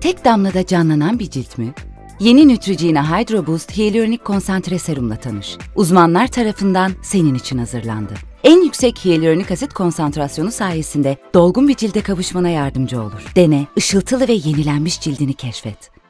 Tek damlada canlanan bir cilt mi? Yeni Neutrogena Hydro Boost Hyaluronik Konsantre Serum'la tanış. Uzmanlar tarafından senin için hazırlandı. En yüksek hyaluronik asit konsantrasyonu sayesinde dolgun bir cilde kavuşmana yardımcı olur. Dene, ışıltılı ve yenilenmiş cildini keşfet.